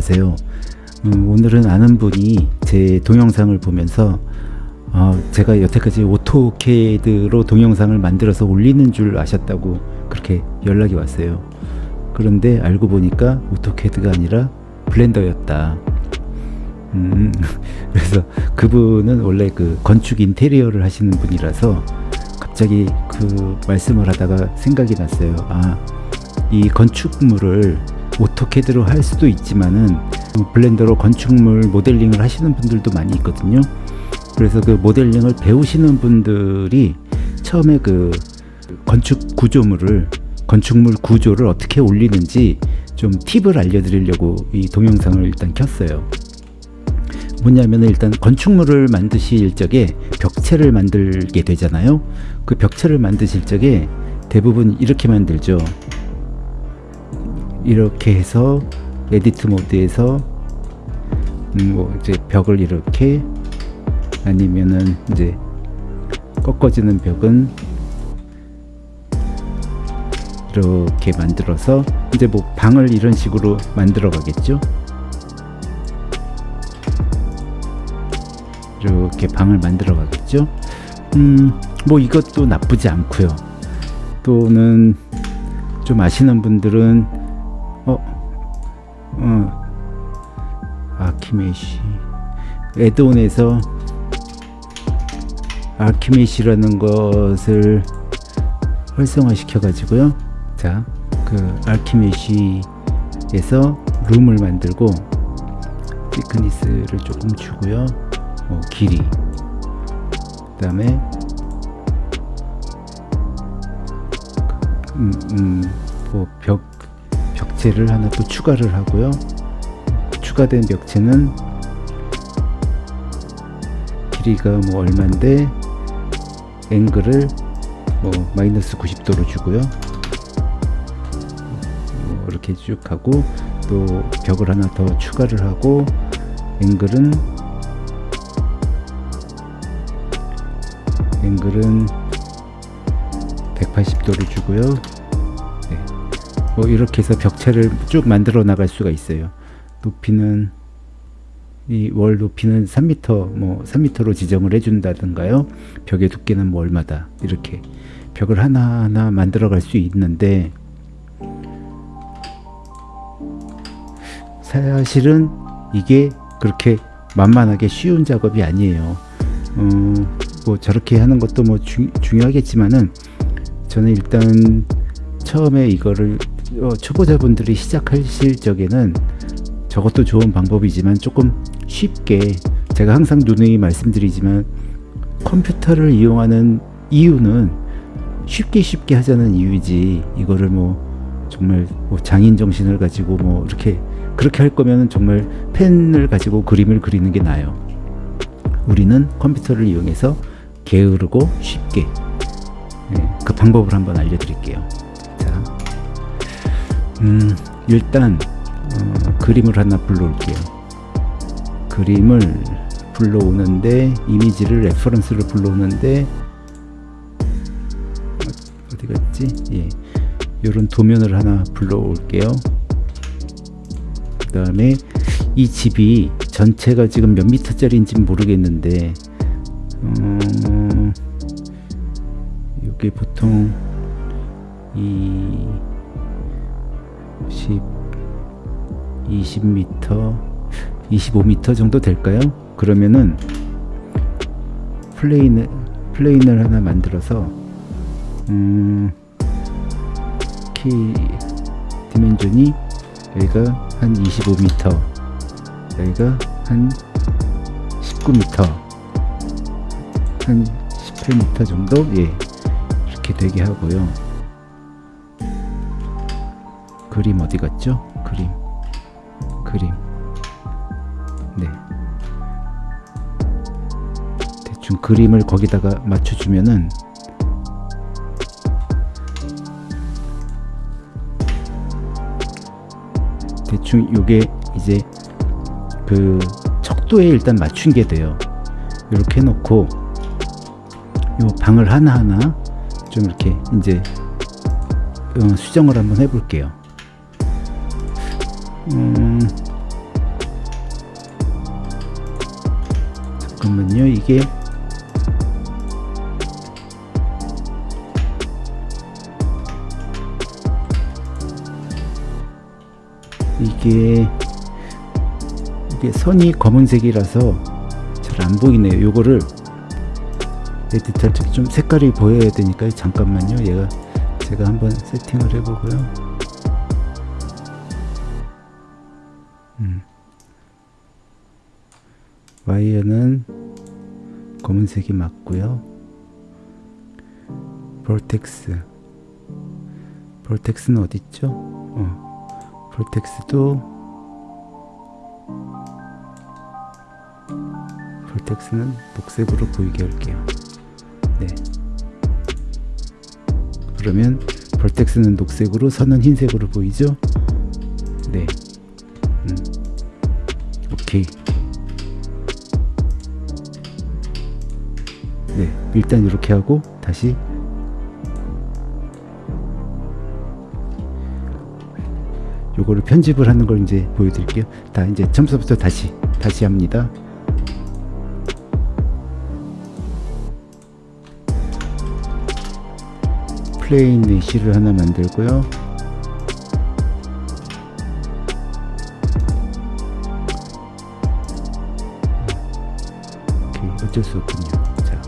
안녕하세요. 음, 오늘은 아는 분이 제 동영상을 보면서 어, 제가 여태까지 오토캐드로 동영상을 만들어서 올리는 줄 아셨다고 그렇게 연락이 왔어요. 그런데 알고 보니까 오토캐드가 아니라 블렌더였다. 음, 그래서 그분은 원래 그 건축 인테리어를 하시는 분이라서 갑자기 그 말씀을 하다가 생각이 났어요. 아, 이 건축물을 오토캐드로 할 수도 있지만은 블렌더로 건축물 모델링을 하시는 분들도 많이 있거든요. 그래서 그 모델링을 배우시는 분들이 처음에 그 건축 구조물을 건축물 구조를 어떻게 올리는지 좀 팁을 알려드리려고 이 동영상을 일단 켰어요. 뭐냐면 일단 건축물을 만드실 적에 벽체를 만들게 되잖아요. 그 벽체를 만드실 적에 대부분 이렇게 만들죠. 이렇게 해서 edit mode에서 음, 뭐 이제 벽을 이렇게 아니면은 이제 꺾어지는 벽은 이렇게 만들어서 이제 뭐 방을 이런 식으로 만들어 가겠죠? 이렇게 방을 만들어 가겠죠? 음뭐 이것도 나쁘지 않고요. 또는 좀 아시는 분들은 어, 어 아키메시. 에드온에서 아키메시라는 것을 활성화 시켜 가지고요. 자그 아키메시에서 룸을 만들고 티크니스를 조금 주고요. 뭐 길이. 그 다음에 음, 음, 뭐 벽, 벽체를 하나 또 추가를 하고요 추가된 벽체는 길이가 뭐 얼만데 앵글을 뭐 마이너스 90도로 주고요 뭐 이렇게 쭉 하고 또 벽을 하나 더 추가를 하고 앵글은 앵글은 180도를 주고요 네. 뭐 이렇게 해서 벽체를 쭉 만들어 나갈 수가 있어요. 높이는 이 월 높이는 3m 뭐 3m로 지정을 해준다든가요? 벽의 두께는 뭐 얼마다? 이렇게 벽을 하나하나 만들어 갈 수 있는데 사실은 이게 그렇게 만만하게 쉬운 작업이 아니에요. 어, 뭐 저렇게 하는 것도 뭐 주, 중요하겠지만은 저는 일단 처음에 이거를 어, 초보자분들이 시작하실 적에는 저것도 좋은 방법이지만 조금 쉽게 제가 항상 누누이 말씀드리지만 컴퓨터를 이용하는 이유는 쉽게 쉽게 하자는 이유지 이거를 뭐 정말 뭐 장인 정신을 가지고 뭐 이렇게 그렇게 할 거면 정말 펜을 가지고 그림을 그리는 게 나아요. 우리는 컴퓨터를 이용해서 게으르고 쉽게 네, 그 방법을 한번 알려드릴게요. 자, 음, 일단 어, 그림을 하나 불러올게요. 그림을 불러오는데 이미지를 reference를 불러오는데 어디 갔지? 예, 이런 도면을 하나 불러올게요. 그 다음에 이 집이 전체가 지금 몇 미터짜리인지 모르겠는데 어, 이게 보통 이 10, 20m 25m 정도 될까요? 그러면은 plane을 plane을 하나 만들어서 음, 키 dimension이 여기가 한 25m 여기가 한 19m 한 18m 정도? 예. 이렇게 되게 하고요 그림 어디 갔죠? 그림. 그림. 네. 대충 그림을 거기다가 맞춰주면은 대충 요게 이제 그 척도에 일단 맞춘 게 돼요. 이렇게 해놓고 요 방을 하나하나 좀 이렇게 이제 어, 수정을 한번 해볼게요 잠깐만요 이게. 이게 이게 선이 검은색이라서 잘 안보이네요. 요거를 에디터를 좀 색깔이 보여야 되니까 잠깐만요. 얘가 제가 한번 세팅을 해보고요. 음. 와이어는 검은색이 맞고요 볼텍스 볼텍스는 어딨죠? 어. 볼텍스도 볼텍스는 녹색으로 보이게 할게요 네. 그러면 볼텍스는 녹색으로 선은 흰색으로 보이죠? 네. 네. 일단 이렇게 하고 다시 요거를 편집을 하는 걸 이제 보여드릴게요. 다 이제 처음부터 다시 다시 합니다. 플레인 내시를 하나 만들고요. 어쩔 수 없군요. 자,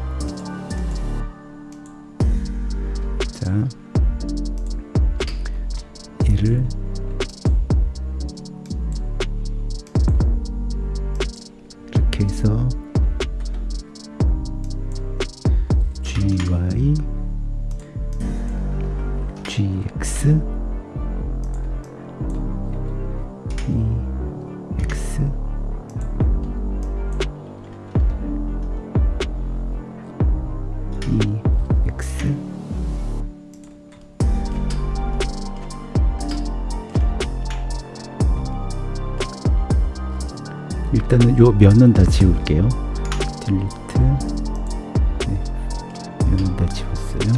자, 일단은 요 면은 다 지울게요. delete 네, 면은 다 지웠어요.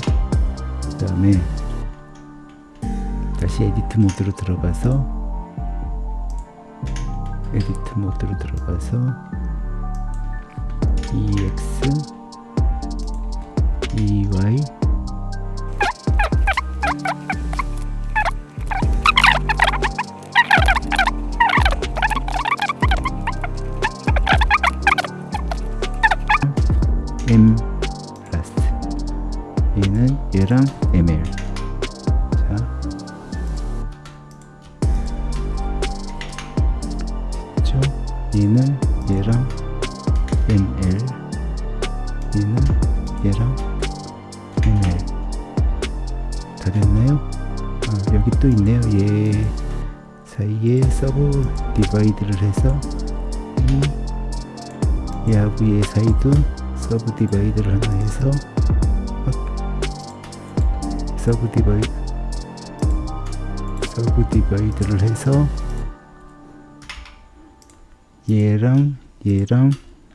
그 다음에 다시 edit mode로 들어가서 edit mode로 들어가서 EX EY 다 됐나요? 아 여기 또 있네요 얘 사이에 subdivide를 해서 이 얘하고 얘 사이도 subdivide를 하나 해서 subdivide subdivide를 해서 얘랑 얘랑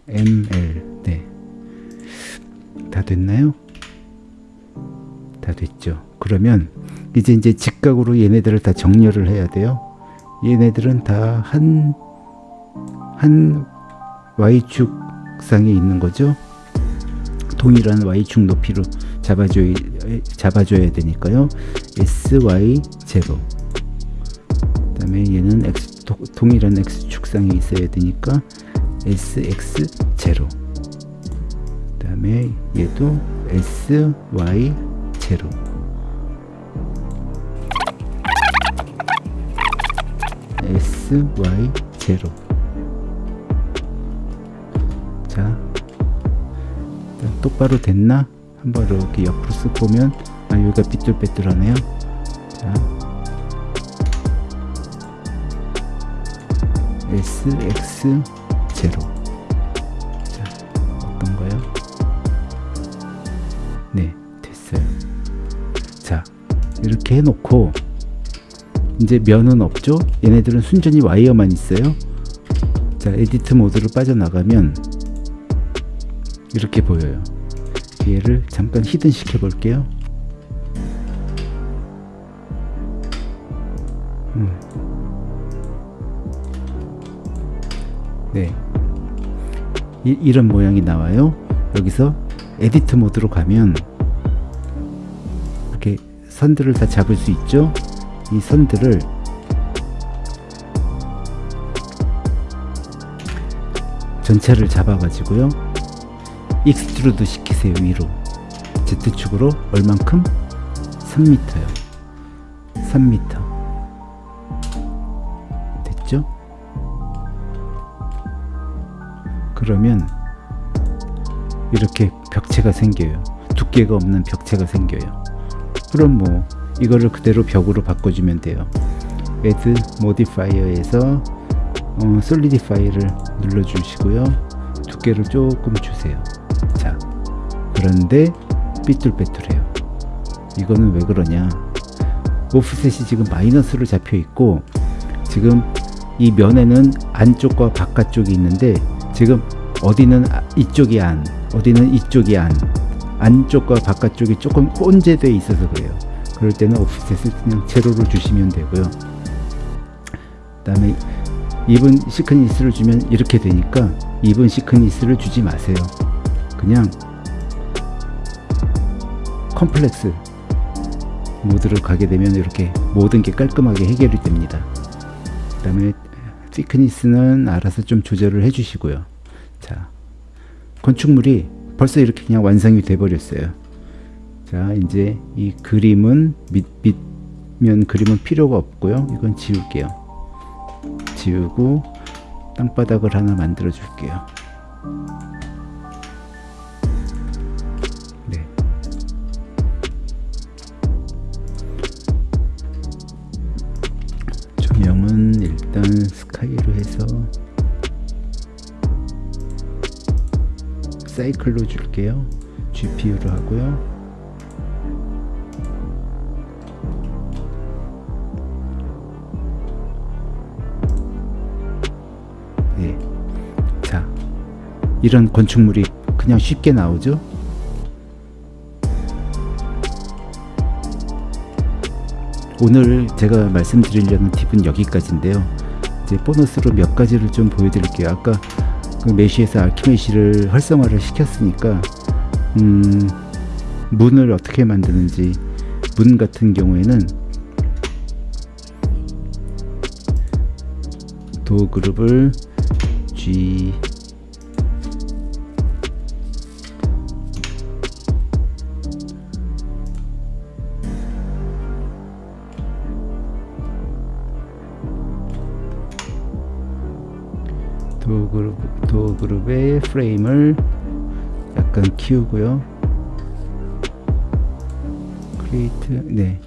ML 네. 다 됐나요? 다 됐죠. 그러면 이제 이제 직각으로 얘네들을 다 정렬을 해야 돼요. 얘네들은 다 한 한 y축 상에 있는 거죠. 동일한 y축 높이로 잡아줘야, 잡아줘야 되니까요. sy0 그 다음에 얘는 x, 도, 동일한 x축상에 있어야 되니까 sx0 그 다음에 얘도 sy0 sy0 자 똑바로 됐나? 한번 이렇게 옆으로 쓱 보면 아 여기가 삐뚤빼뚤하네요. 자 SX0 이렇게 해놓고 이제 면은 없죠? 얘네들은 순전히 와이어만 있어요. 자 edit mode로 빠져나가면 이렇게 보여요. 얘를 잠깐 hidden 시켜 볼게요. 음. 네. 이, 이런 모양이 나와요. 여기서 edit mode로 가면 선들을 다 잡을 수 있죠. 이 선들을 전체를 잡아 가지고요. extrude 시키세요 위로. Z축으로 얼만큼? 3m요. 3m. 됐죠? 그러면 이렇게 벽체가 생겨요. 두께가 없는 벽체가 생겨요. 그럼 뭐 이거를 그대로 벽으로 바꿔주면 돼요. Add Modifier에서 어, Solidify를 눌러주시고요. 두께를 조금 주세요. 자, 그런데 삐뚤빼뚤해요. 이거는 왜 그러냐? 오프셋이 지금 마이너스로 잡혀 있고 지금 이 면에는 안쪽과 바깥쪽이 있는데 지금 어디는 아- 이쪽이 안, 어디는 이쪽이 안, 안쪽과 바깥쪽이 조금 혼재되어 있어서 그래요. 그럴 때는 오프셋을 그냥 제로로 주시면 되고요. 그 다음에 이분 시크니스를 주면 이렇게 되니까 이분 시크니스를 주지 마세요. 그냥 컴플렉스 모드를 가게 되면 이렇게 모든 게 깔끔하게 해결이 됩니다. 그 다음에 thickness는 알아서 좀 조절을 해 주시고요. 자, 건축물이 벌써 이렇게 그냥 완성이 돼 버렸어요. 자, 이제 이 그림은 밑, 밑면 그림은 필요가 없고요. 이건 지울게요. 지우고 땅바닥을 하나 만들어 줄게요. 사이클로 줄게요. GPU로 하고요. 네. 자, 이런 건축물이 그냥 쉽게 나오죠? 오늘 제가 말씀드리려는 팁은 여기까지인데요. 이제 보너스로 몇 가지를 좀 보여드릴게요. 아까 그 메시에서 알키메시를 활성화를 시켰으니까 음, 문을 어떻게 만드는지 문 같은 경우에는 도 그룹을 G 도 그룹 도 그룹의 프레임을 약간 키우고요. 크리에이트 네.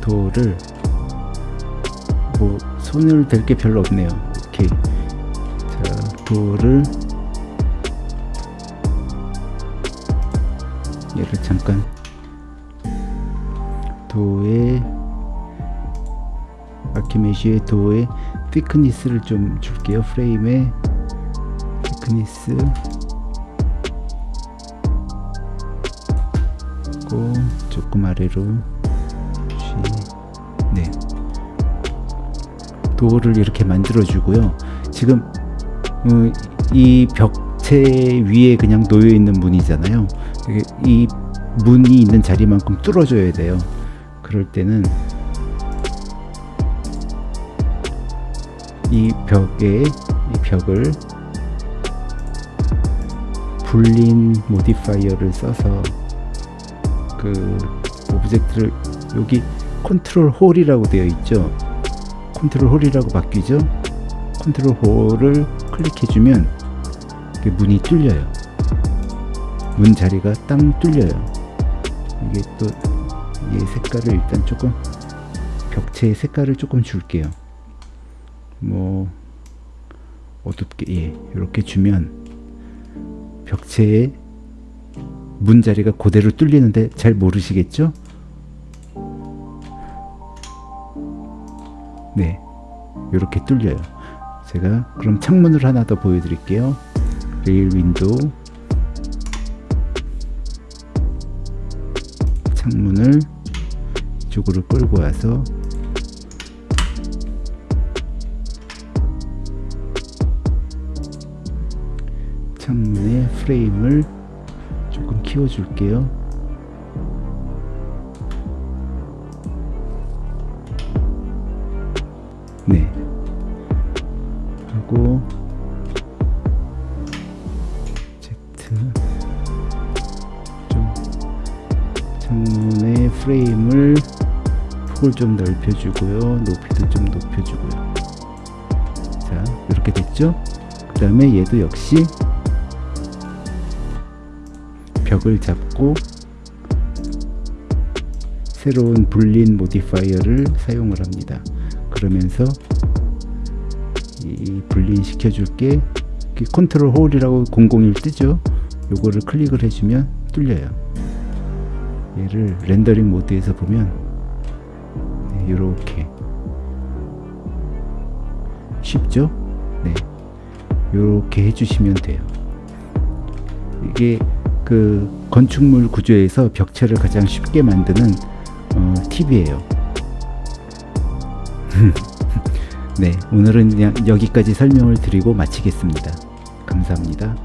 도를. 뭐 손을 댈 게 별로 없네요. 오케이. 자 도를. 얘를 잠깐. 도의 아키메시의 도의 thickness를 좀 줄게요. 프레임의 thickness 고 조금 아래로 네 도를 이렇게 만들어 주고요. 지금 어, 이 벽체 위에 그냥 놓여 있는 문이잖아요. 이 문이 있는 자리만큼 뚫어줘야 돼요. 그럴 때는 이 벽에 이 벽을 boolean modifier를 써서 그 object를 여기 control hole이라고 되어 있죠. control hole이라고 바뀌죠. control hole을 클릭해주면 문이 뚫려요. 문 자리가 땅 뚫려요. 이게 또 얘 색깔을 일단 조금 벽체의 색깔을 조금 줄게요. 뭐 어둡게 예 이렇게 주면 벽체에 문 자리가 그대로 뚫리는데 잘 모르시겠죠? 네 이렇게 뚫려요. 제가 그럼 창문을 하나 더 보여드릴게요. rail window 창문을 이쪽으로 끌고 와서 창문의 프레임을 조금 키워줄게요. 네. 하고 Z 좀 창문의 프레임을 폭을 좀 넓혀주고요. 높이도 좀 높여주고요. 자, 이렇게 됐죠? 그 다음에 얘도 역시 벽을 잡고 새로운 boolean modifier를 사용을 합니다. 그러면서 이 boolean 시켜줄게 control hole이라고 001 뜨죠? 요거를 클릭을 해주면 뚫려요. 얘를 rendering mode에서 보면 네, 이렇게 쉽죠? 네, 이렇게 해주시면 돼요. 이게 그 건축물 구조에서 벽체를 가장 쉽게 만드는 어, 팁이에요. 네, 오늘은 여기까지 설명을 드리고 마치겠습니다. 감사합니다.